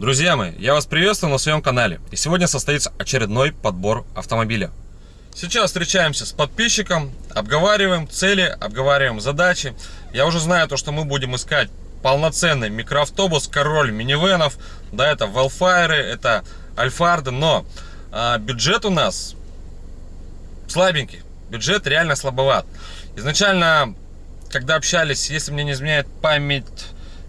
Друзья мои, я вас приветствую на своем канале. И сегодня состоится очередной подбор автомобиля. Сейчас встречаемся с подписчиком, обговариваем цели, обговариваем задачи. Я уже знаю то, что мы будем искать полноценный микроавтобус, король минивенов. Да, это Велфайры, это Альфарды, но а, бюджет у нас слабенький. Бюджет реально слабоват. Изначально, когда общались, если мне не изменяет память,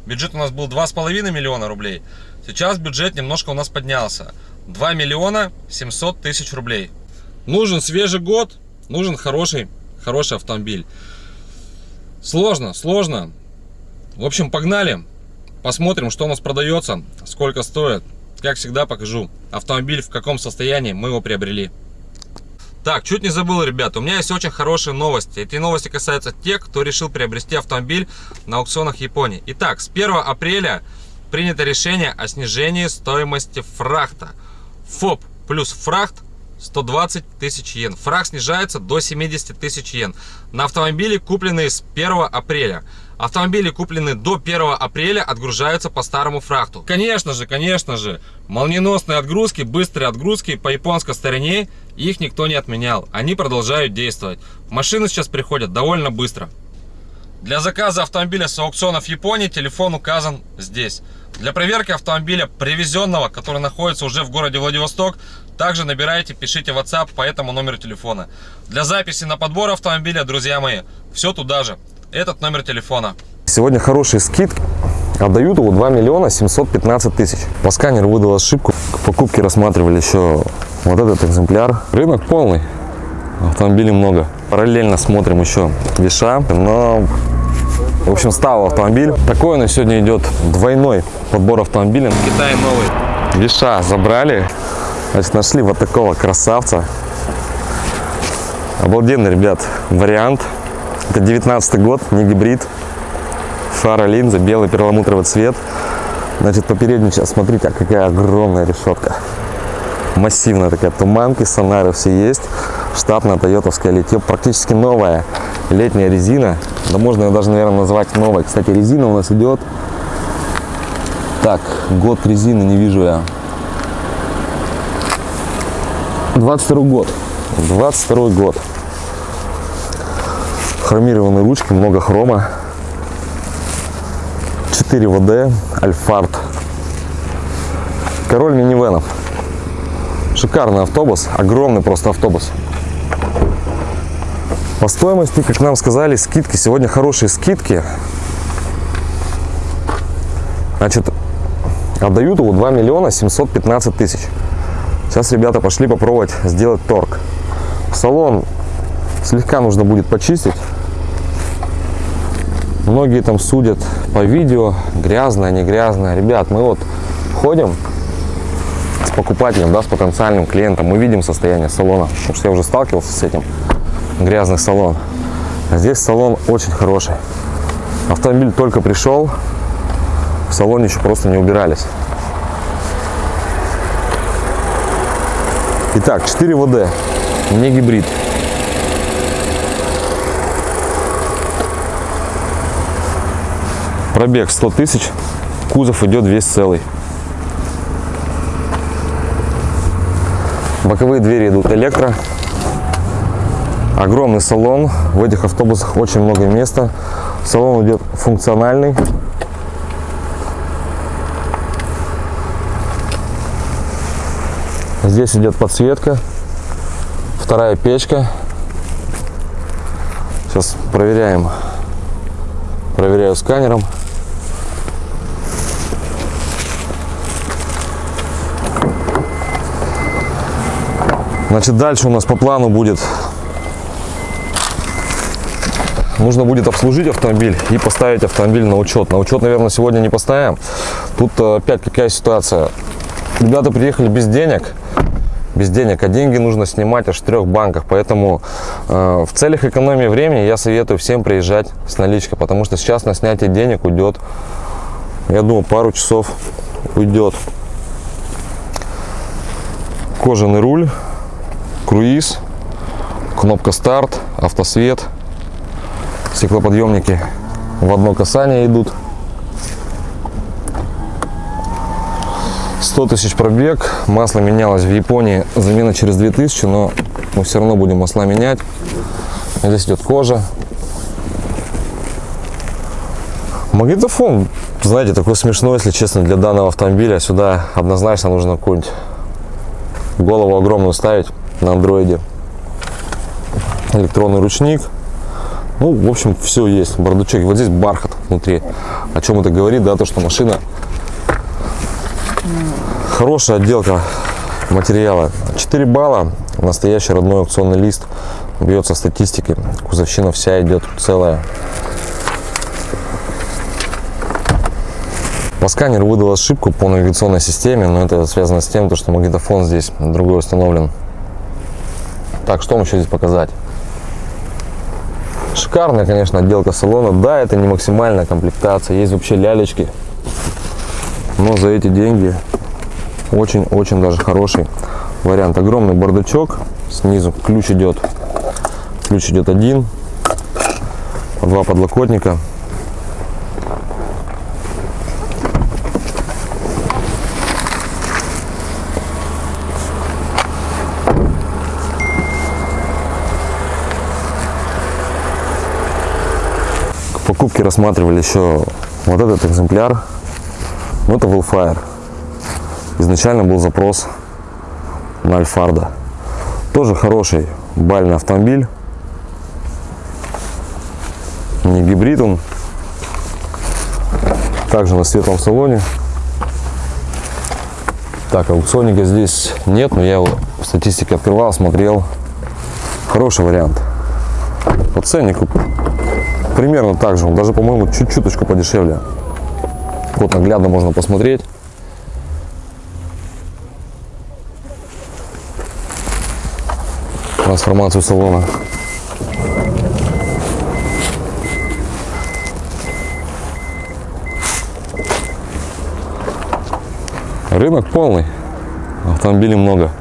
бюджет у нас был 2,5 миллиона рублей. Сейчас бюджет немножко у нас поднялся. 2 миллиона 700 тысяч рублей. Нужен свежий год, нужен хороший, хороший автомобиль. Сложно, сложно. В общем, погнали. Посмотрим, что у нас продается, сколько стоит. Как всегда покажу автомобиль, в каком состоянии мы его приобрели. Так, чуть не забыл, ребята, у меня есть очень хорошие новости. Эти новости касаются тех, кто решил приобрести автомобиль на аукционах Японии. Итак, с 1 апреля принято решение о снижении стоимости фрахта. ФОП плюс фрахт 120 тысяч йен. Фраг снижается до 70 тысяч йен. На автомобили, купленные с 1 апреля. Автомобили, купленные до 1 апреля, отгружаются по старому фрахту. Конечно же, конечно же, молниеносные отгрузки, быстрые отгрузки по японской стороне, их никто не отменял. Они продолжают действовать. Машины сейчас приходят довольно быстро. Для заказа автомобиля с аукционов Японии телефон указан здесь. Для проверки автомобиля, привезенного, который находится уже в городе Владивосток, также набирайте, пишите WhatsApp по этому номеру телефона. Для записи на подбор автомобиля, друзья мои, все туда же. Этот номер телефона. Сегодня хорошие скидки. Отдают его 2 миллиона 715 тысяч. По сканеру выдал ошибку. К покупке рассматривали еще вот этот экземпляр. Рынок полный. Автомобилей много. Параллельно смотрим еще Виша. Но в общем, стал автомобиль. Такой у нас сегодня идет двойной подбор автомобиля. Китай новый. Виша забрали. Значит, нашли вот такого красавца. Обалденный, ребят, вариант. Это 19 год, не гибрид. Фара, линза, белый перламутровый цвет. Значит, по передней сейчас, смотрите, а какая огромная решетка. Массивная такая, туманки, сонары все есть. Штатная тойотовская литье, практически новая летняя резина. Да можно ее даже, наверное, назвать новой. Кстати, резина у нас идет... Так, год резины не вижу я. 22 год. 22 год. Хромированные ручки, много хрома. 4 ВД, Альфард. Король минивенов. Шикарный автобус, огромный просто автобус. По стоимости, как нам сказали, скидки. Сегодня хорошие скидки. Значит, отдают его 2 миллиона 715 тысяч. Сейчас ребята пошли попробовать сделать торг. Салон слегка нужно будет почистить. Многие там судят по видео, грязное, не грязное. Ребят, мы вот ходим с покупателем, да, с потенциальным клиентом, мы видим состояние салона, потому что я уже сталкивался с этим грязный салон. А здесь салон очень хороший. Автомобиль только пришел, в салоне еще просто не убирались. Итак, 4 ВД, не гибрид. Пробег 100 тысяч, кузов идет весь целый. Боковые двери идут электро. Огромный салон. В этих автобусах очень много места. Салон идет функциональный. Здесь идет подсветка. Вторая печка. Сейчас проверяем. Проверяю сканером. Значит, дальше у нас по плану будет нужно будет обслужить автомобиль и поставить автомобиль на учет. На учет, наверное, сегодня не поставим. Тут э, опять какая ситуация. Ребята приехали без денег, без денег, а деньги нужно снимать аж в трех банках. Поэтому э, в целях экономии времени я советую всем приезжать с наличкой, потому что сейчас на снятие денег уйдет, я думаю, пару часов уйдет. Кожаный руль, круиз, кнопка старт, автосвет – стеклоподъемники в одно касание идут. 100 тысяч пробег, масло менялось в Японии, замена через 2000, но мы все равно будем масла менять. Здесь идет кожа. Магнитофон, знаете, такой смешной, если честно, для данного автомобиля. Сюда однозначно нужно какую-нибудь голову огромную ставить на андроиде. Электронный ручник. Ну, в общем, все есть. Бардачок. Вот здесь бархат внутри. О чем это говорит, да, то, что машина хорошая отделка материала. 4 балла. Настоящий родной аукционный лист. Бьется статистики. Кузовщина вся идет целая. По сканеру выдал ошибку по навигационной системе, но это связано с тем, то, что магнитофон здесь другой установлен. Так, что вам еще здесь показать? Шикарная, конечно, отделка салона. Да, это не максимальная комплектация. Есть вообще лялечки. Но за эти деньги очень-очень даже хороший вариант. Огромный бардачок. Снизу ключ идет. Ключ идет один. Два подлокотника. Покупке рассматривали еще вот этот экземпляр. Ну, это Willfire. Изначально был запрос на Альфарда. Тоже хороший бальный автомобиль. Не гибрид он. Также на светлом салоне. Так, аукционника здесь нет, но я его статистике открывал, смотрел. Хороший вариант. По ценнику примерно так же. Он даже, по-моему, чуть-чуточку подешевле. Вот наглядно можно посмотреть. Трансформацию салона. Рынок полный. Автомобилей много.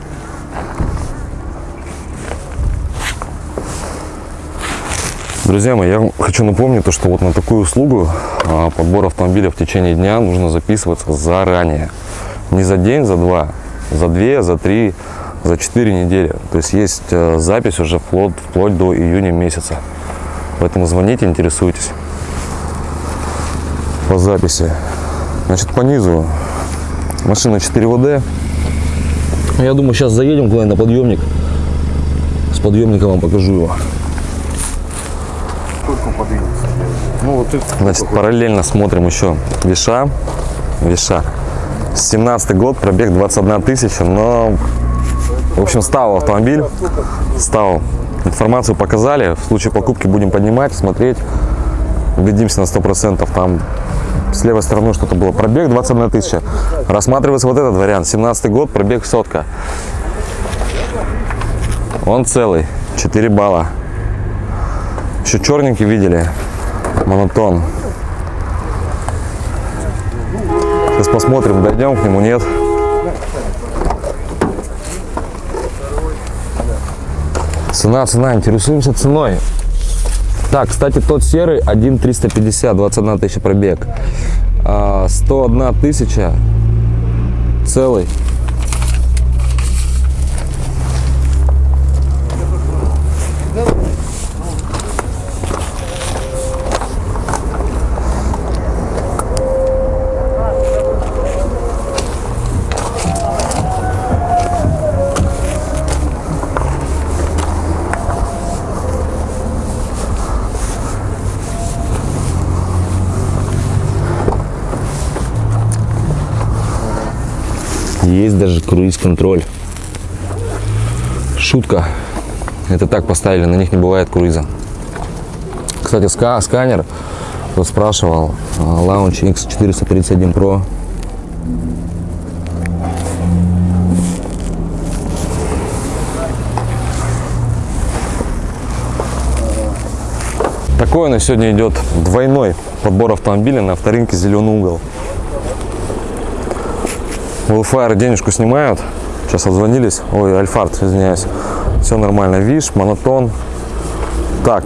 Друзья мои, я хочу напомнить, то, что вот на такую услугу а, подбор автомобиля в течение дня нужно записываться заранее. Не за день, за два, за две, за три, за четыре недели. То есть есть э, запись уже вплоть, вплоть до июня месяца. Поэтому звоните, интересуйтесь по записи. Значит, по низу машина 4 ВД. Я думаю, сейчас заедем куда-нибудь на подъемник. С подъемника вам покажу его. Ну, вот это Значит, параллельно смотрим еще Виша. Виша. 17 год, пробег 21 тысяча, но, в общем, стал автомобиль, стал. Информацию показали, в случае покупки будем поднимать, смотреть, убедимся на 100%. Там с левой стороны что-то было. Пробег 21 тысяча. Рассматривается вот этот вариант. 17 год, пробег сотка. Он целый, 4 балла. Еще черненький видели, монотон. Сейчас посмотрим, дойдем к нему, нет. Цена, цена, интересуемся ценой. Так, кстати, тот серый 1,350, 21 тысяча пробег. А, 101 тысяча целый. Есть даже круиз-контроль. Шутка. Это так поставили, на них не бывает круиза. Кстати, ска сканер, кто спрашивал, Launch X431 Pro. Такой на сегодня идет двойной подбор автомобиля на авторынке «Зеленый угол». У денежку снимают. Сейчас отзвонились. Ой, Альфард, извиняюсь. Все нормально. Виш, монотон. Так.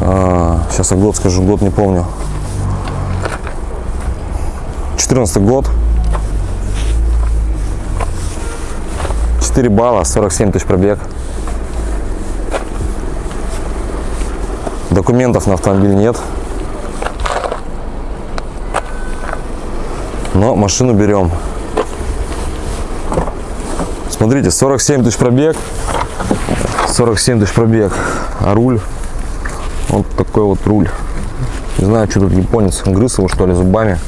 А, сейчас я год скажу, год не помню. 14 год. 4 балла, 47 тысяч пробег. Документов на автомобиль нет. Но машину берем. Смотрите, 47 тысяч пробег. 47 тысяч пробег. А руль, вот такой вот руль. Не знаю, что тут японец, грыз его что ли зубами.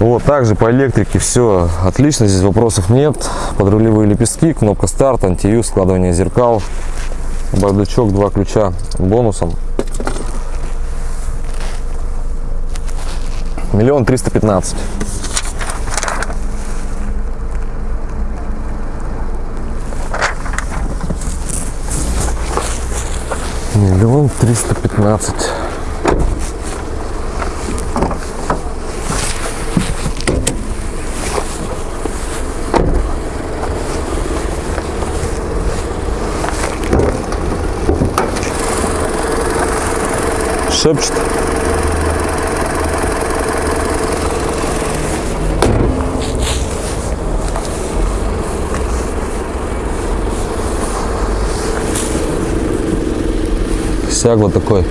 Вот, также по электрике все отлично, здесь вопросов нет. Подрулевые лепестки, кнопка старт, антиюз, складывание зеркал, бардачок, два ключа бонусом. Миллион триста пятнадцать. Миллион триста пятнадцать. Шепчет. Сяг вот такой.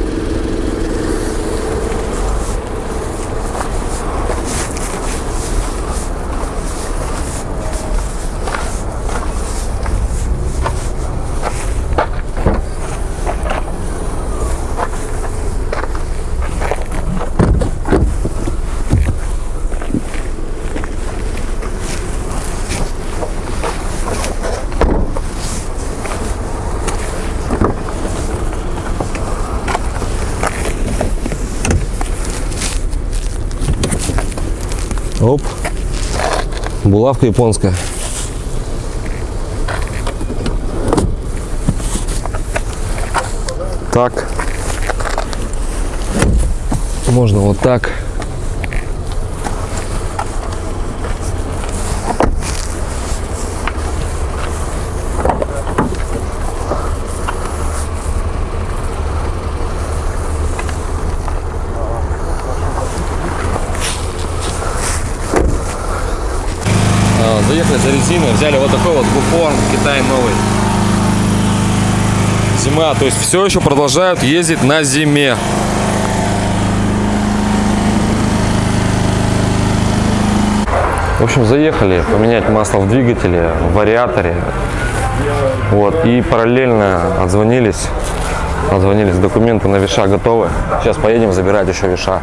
Булавка японская. Так. Можно вот так. Заехали за резиной, взяли вот такой вот буфон Китай новый. Зима, то есть все еще продолжают ездить на зиме. В общем, заехали поменять масло в двигателе, в вариаторе. Вот, и параллельно отзвонились. Отзвонились, документы на виша готовы. Сейчас поедем забирать еще виша.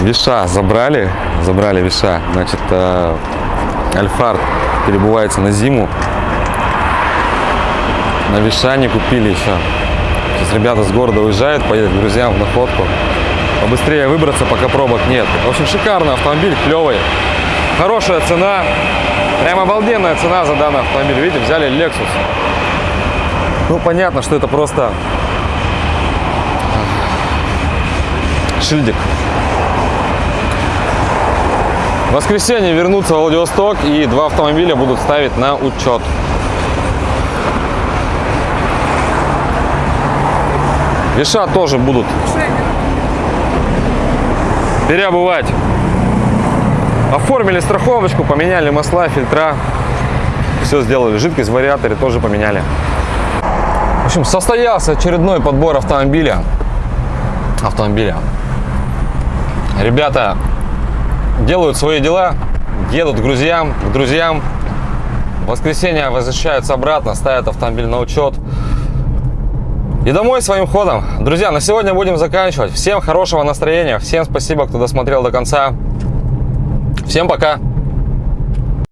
Виша забрали, забрали виша. Значит, э, Альфард перебывается на зиму. На виша не купили еще. Сейчас ребята с города уезжают, поедут к друзьям в находку. Побыстрее выбраться, пока пробок нет. В общем, шикарный автомобиль, клевый. Хорошая цена. Прям обалденная цена за данный автомобиль. Видите, взяли Lexus. Ну, понятно, что это просто шильдик. В воскресенье вернутся в Владивосток и два автомобиля будут ставить на учет. Веша тоже будут переобувать. Оформили страховочку, поменяли масла, фильтра. Все сделали. Жидкость в вариаторе тоже поменяли. В общем, состоялся очередной подбор автомобиля. Автомобиля. Ребята делают свои дела, едут к друзьям, к друзьям. В воскресенье возвращаются обратно, ставят автомобиль на учет. И домой своим ходом. Друзья, на сегодня будем заканчивать. Всем хорошего настроения. Всем спасибо, кто досмотрел до конца. Всем пока.